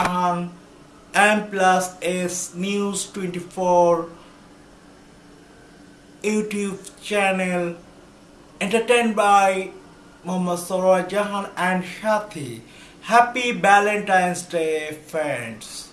on M plus S News 24 YouTube channel entertained by Muhammad Soraya Jahan and Shati. Happy Valentine's Day friends.